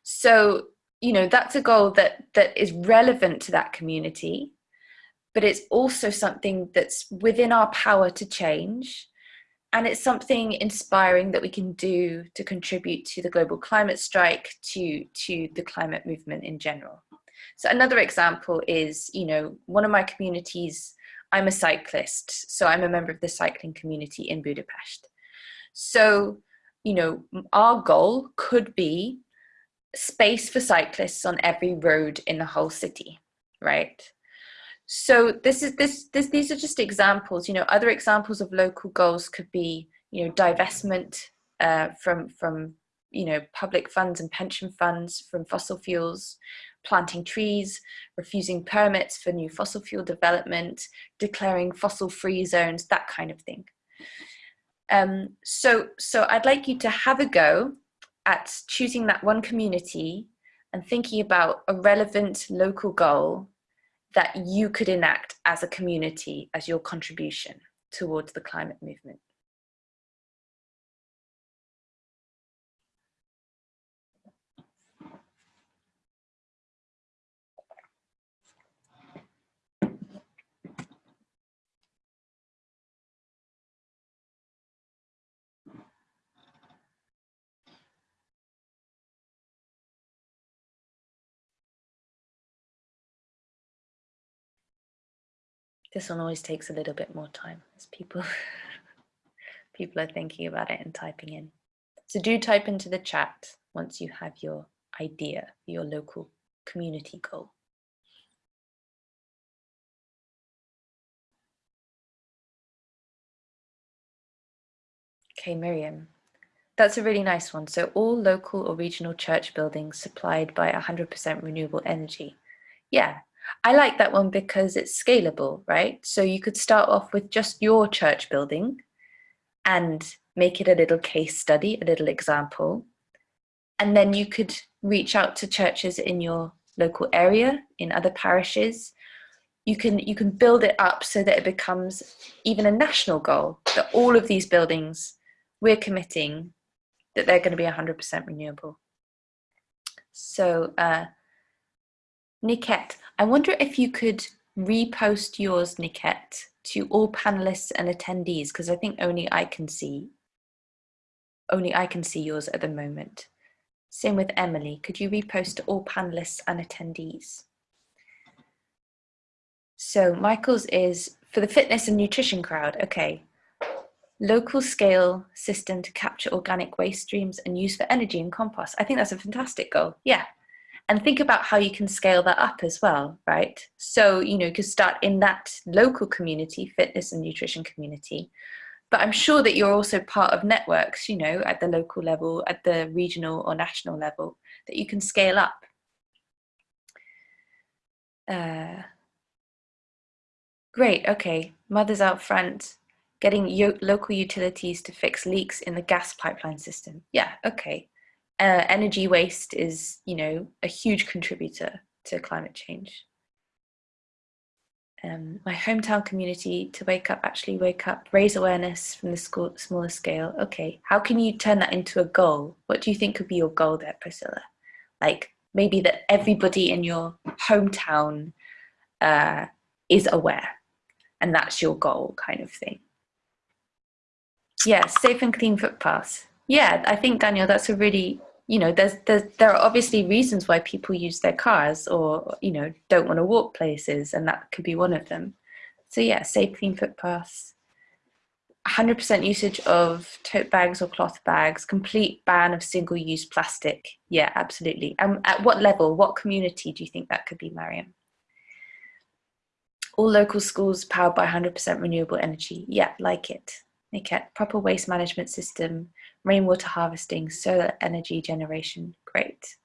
So, you know, that's a goal that, that is relevant to that community, but it's also something that's within our power to change. And it's something inspiring that we can do to contribute to the global climate strike, to, to the climate movement in general. So another example is, you know, one of my communities I'm a cyclist, so I'm a member of the cycling community in Budapest. So, you know, our goal could be space for cyclists on every road in the whole city, right? So this is this this these are just examples. You know, other examples of local goals could be, you know, divestment uh, from from you know public funds and pension funds from fossil fuels, planting trees, refusing permits for new fossil fuel development, declaring fossil free zones, that kind of thing. Um, so, so I'd like you to have a go at choosing that one community and thinking about a relevant local goal that you could enact as a community as your contribution towards the climate movement. This one always takes a little bit more time as people people are thinking about it and typing in. So do type into the chat once you have your idea, your local community goal. Okay, Miriam, that's a really nice one. So all local or regional church buildings supplied by 100% renewable energy. Yeah, I like that one because it's scalable, right? So you could start off with just your church building and make it a little case study, a little example. And then you could reach out to churches in your local area, in other parishes. You can, you can build it up so that it becomes even a national goal, that all of these buildings, we're committing that they're going to be 100% renewable. So uh, Niket, I wonder if you could repost yours, Niket, to all panelists and attendees, because I think only I can see, only I can see yours at the moment. Same with Emily, could you repost to all panelists and attendees? So Michael's is for the fitness and nutrition crowd, okay. Local scale system to capture organic waste streams and use for energy and compost. I think that's a fantastic goal. Yeah, and think about how you can scale that up as well, right? So, you know, you could start in that local community, fitness and nutrition community, but I'm sure that you're also part of networks, you know, at the local level, at the regional or national level, that you can scale up. Uh, great, okay, mothers out front, getting local utilities to fix leaks in the gas pipeline system. Yeah, okay uh, energy waste is, you know, a huge contributor to climate change. um, my hometown community to wake up, actually wake up, raise awareness from the school, smaller scale. Okay, how can you turn that into a goal? What do you think could be your goal there, Priscilla? Like maybe that everybody in your hometown uh, is aware and that's your goal kind of thing. Yeah, safe and clean footpaths. Yeah, I think Daniel, that's a really you know, there's, there's, there are obviously reasons why people use their cars or, you know, don't want to walk places, and that could be one of them. So yeah, safe, clean footpaths. 100% usage of tote bags or cloth bags, complete ban of single-use plastic. Yeah, absolutely. And at what level, what community do you think that could be, Mariam? All local schools powered by 100% renewable energy. Yeah, like it. Okay, proper waste management system, rainwater harvesting, solar energy generation, great.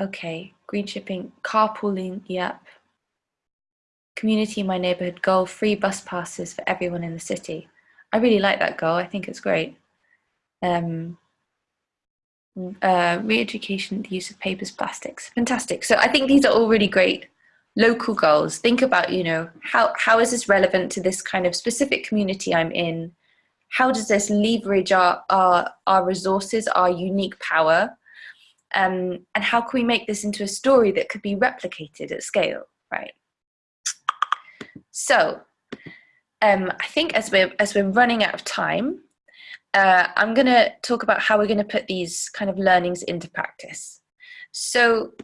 Okay, green shipping, carpooling, yep. Community in my neighborhood goal, free bus passes for everyone in the city. I really like that goal, I think it's great. Um, uh, re-education, the use of papers, plastics, fantastic. So I think these are all really great local goals. Think about, you know, how, how is this relevant to this kind of specific community I'm in? How does this leverage our, our, our resources, our unique power? Um, and how can we make this into a story that could be replicated at scale, right? So um, I think as we're, as we're running out of time, uh, I'm gonna talk about how we're gonna put these kind of learnings into practice. So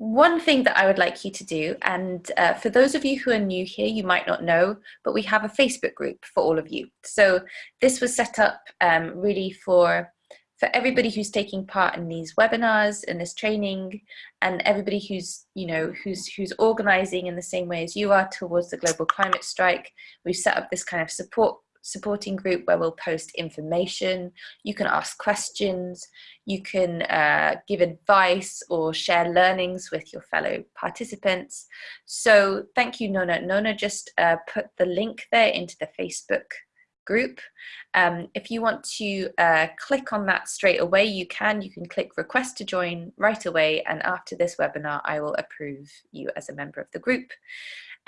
one thing that I would like you to do, and uh, for those of you who are new here, you might not know, but we have a Facebook group for all of you. So this was set up um, really for for everybody who's taking part in these webinars and this training and everybody who's you know who's who's organizing in the same way as you are towards the global climate strike we've set up this kind of support supporting group where we'll post information, you can ask questions, you can uh, give advice or share learnings with your fellow participants. So thank you, Nona. Nona just uh, put the link there into the Facebook group. Um, if you want to uh, click on that straight away, you can. You can click request to join right away and after this webinar, I will approve you as a member of the group.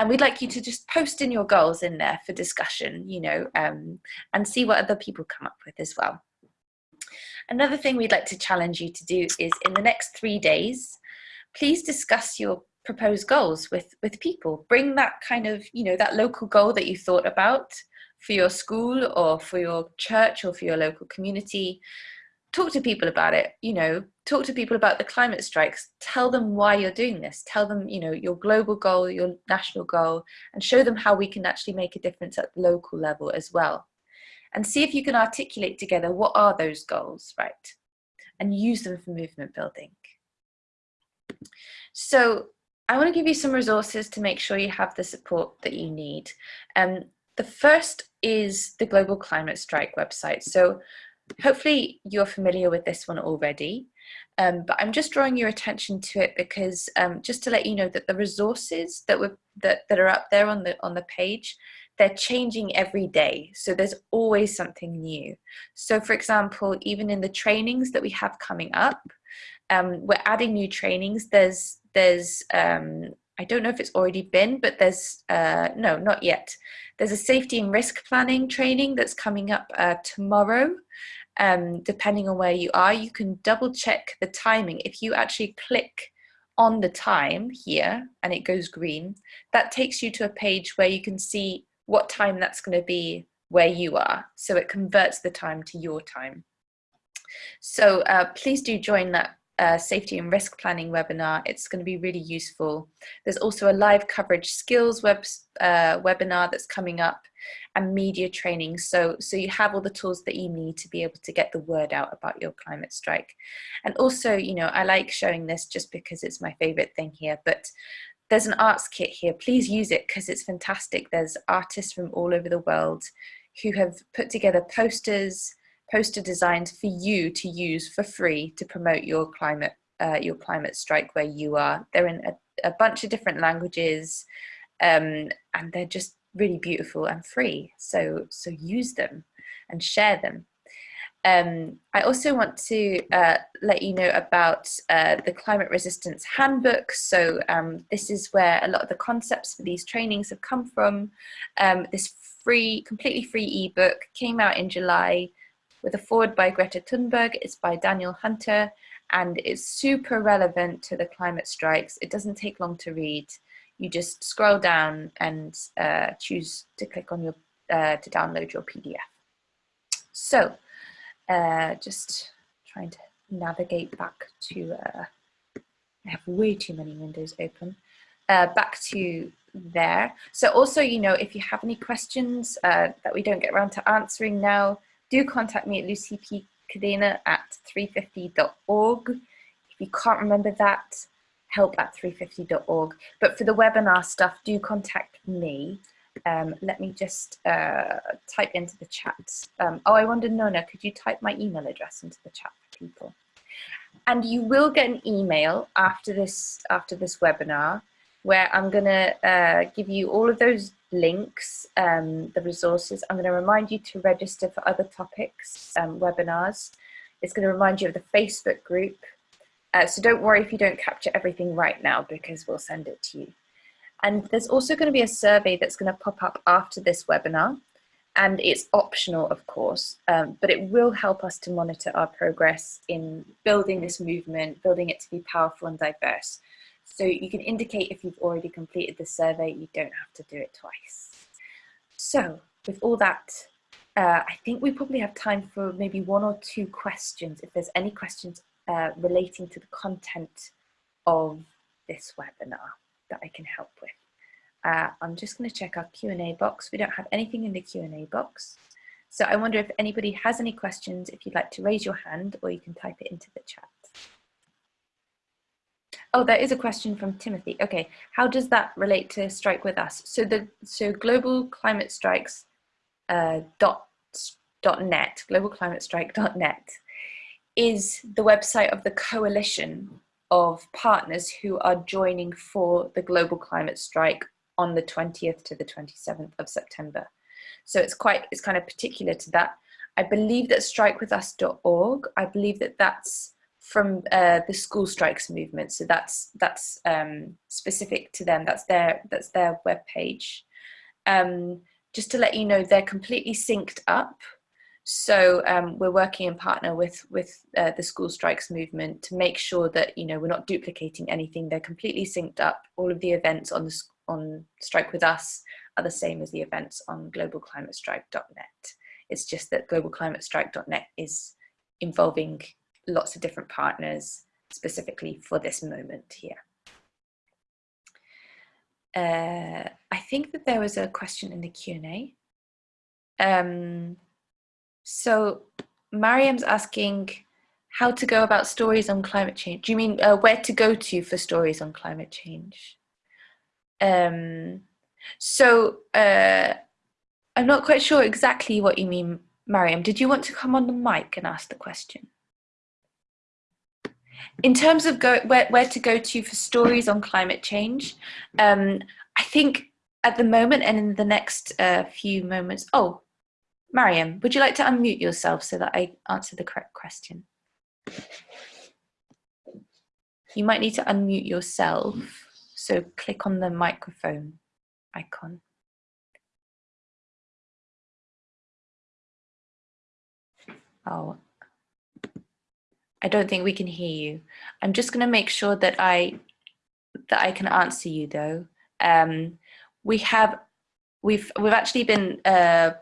And we'd like you to just post in your goals in there for discussion, you know, um, and see what other people come up with as well. Another thing we'd like to challenge you to do is in the next three days, please discuss your proposed goals with, with people. Bring that kind of, you know, that local goal that you thought about for your school or for your church or for your local community talk to people about it you know talk to people about the climate strikes tell them why you're doing this tell them you know your global goal your national goal and show them how we can actually make a difference at the local level as well and see if you can articulate together what are those goals right and use them for movement building so I want to give you some resources to make sure you have the support that you need. Um, the first is the Global Climate Strike website. So hopefully you're familiar with this one already, um, but I'm just drawing your attention to it because um, just to let you know that the resources that were that, that are up there on the on the page, they're changing every day. So there's always something new. So for example, even in the trainings that we have coming up, um, we're adding new trainings. There's there's um, I don't know if it's already been, but there's uh, no, not yet. There's a safety and risk planning training that's coming up uh, tomorrow. Um, depending on where you are, you can double check the timing. If you actually click on the time here and it goes green, that takes you to a page where you can see what time that's going to be where you are. So it converts the time to your time. So uh, please do join that safety and risk planning webinar. It's going to be really useful. There's also a live coverage skills web, uh, webinar that's coming up and media training. So, so you have all the tools that you need to be able to get the word out about your climate strike. And also, you know, I like showing this just because it's my favorite thing here, but there's an arts kit here. Please use it because it's fantastic. There's artists from all over the world who have put together posters, poster designs for you to use for free to promote your climate uh, your climate strike where you are. They're in a, a bunch of different languages um, and they're just really beautiful and free. So, so use them and share them. Um, I also want to uh, let you know about uh, the Climate Resistance Handbook. So um, this is where a lot of the concepts for these trainings have come from. Um, this free, completely free ebook came out in July with a foreword by Greta Thunberg. It's by Daniel Hunter and it's super relevant to the climate strikes. It doesn't take long to read. You just scroll down and uh, choose to click on your, uh, to download your PDF. So uh, just trying to navigate back to, uh, I have way too many windows open, uh, back to there. So also, you know, if you have any questions uh, that we don't get around to answering now, do contact me at lucypcadena at 350.org. If you can't remember that, help at 350.org. But for the webinar stuff, do contact me. Um, let me just uh, type into the chat. Um, oh, I wonder, Nona, could you type my email address into the chat for people? And you will get an email after this after this webinar where I'm going to uh, give you all of those links, um, the resources. I'm going to remind you to register for other topics, um, webinars. It's going to remind you of the Facebook group. Uh, so don't worry if you don't capture everything right now because we'll send it to you. And there's also going to be a survey that's going to pop up after this webinar. And it's optional, of course, um, but it will help us to monitor our progress in building this movement, building it to be powerful and diverse. So you can indicate if you've already completed the survey, you don't have to do it twice. So with all that, uh, I think we probably have time for maybe one or two questions, if there's any questions uh, relating to the content of this webinar that I can help with. Uh, I'm just going to check our Q&A box. We don't have anything in the Q&A box. So I wonder if anybody has any questions, if you'd like to raise your hand or you can type it into the chat. Oh, there is a question from Timothy. Okay, how does that relate to Strike With Us? So the so global climate strikes uh, dot, dot net, is the website of the coalition of partners who are joining for the global climate strike on the 20th to the 27th of September. So it's quite, it's kind of particular to that. I believe that strikewithus.org, I believe that that's from uh, the school strikes movement. So that's that's um, specific to them. That's their that's their web page. Um, just to let you know, they're completely synced up. So um, we're working in partner with with uh, the school strikes movement to make sure that you know we're not duplicating anything. They're completely synced up. All of the events on the on Strike with Us are the same as the events on globalclimatestrike.net. It's just that globalclimatestrike.net is involving lots of different partners specifically for this moment here. Uh, I think that there was a question in the Q&A. Um, so Mariam's asking how to go about stories on climate change. Do you mean uh, where to go to for stories on climate change? Um, so uh, I'm not quite sure exactly what you mean, Mariam. Did you want to come on the mic and ask the question? In terms of go, where, where to go to for stories on climate change, um, I think at the moment and in the next uh, few moments, oh, Mariam, would you like to unmute yourself so that I answer the correct question? You might need to unmute yourself, so click on the microphone icon. Oh, I don't think we can hear you. I'm just going to make sure that I that I can answer you though. Um, we have we've we've actually been uh,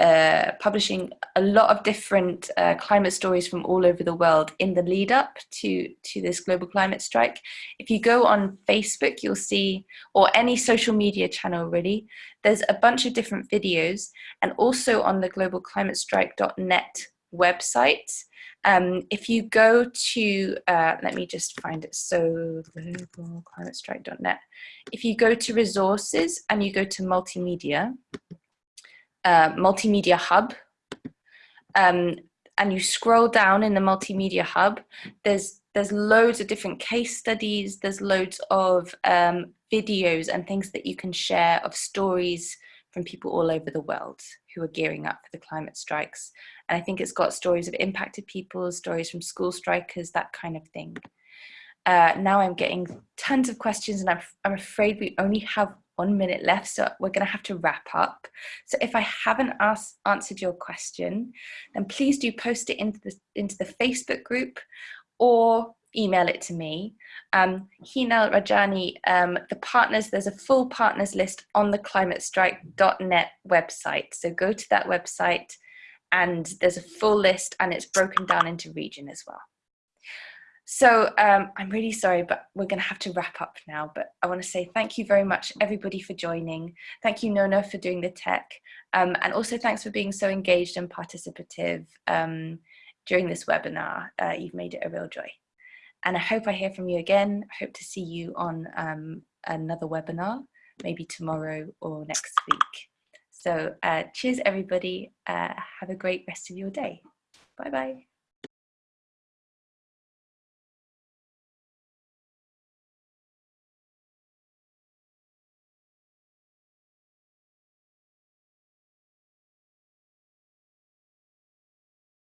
uh, publishing a lot of different uh, climate stories from all over the world in the lead up to to this global climate strike. If you go on Facebook, you'll see, or any social media channel really, there's a bunch of different videos, and also on the globalclimatestrike.net website um, if you go to, uh, let me just find it, so globalclimatestrike.net. If you go to resources and you go to multimedia, uh, multimedia hub, um, and you scroll down in the multimedia hub, there's there's loads of different case studies, there's loads of um, videos and things that you can share of stories from people all over the world who are gearing up for the climate strikes. And I think it's got stories of impacted people, stories from school strikers, that kind of thing. Uh, now I'm getting tons of questions and I'm, I'm afraid we only have one minute left, so we're going to have to wrap up. So if I haven't asked, answered your question, then please do post it into the, into the Facebook group or email it to me. Um, Hinal Rajani, um, the partners, there's a full partners list on the climatestrike.net website. So go to that website and there's a full list and it's broken down into region as well. So um, I'm really sorry, but we're going to have to wrap up now. But I want to say thank you very much, everybody, for joining. Thank you, Nona, for doing the tech. Um, and also thanks for being so engaged and participative um, during this webinar. Uh, you've made it a real joy. And I hope I hear from you again. I hope to see you on um, another webinar, maybe tomorrow or next week. So uh, cheers, everybody. Uh, have a great rest of your day. Bye-bye.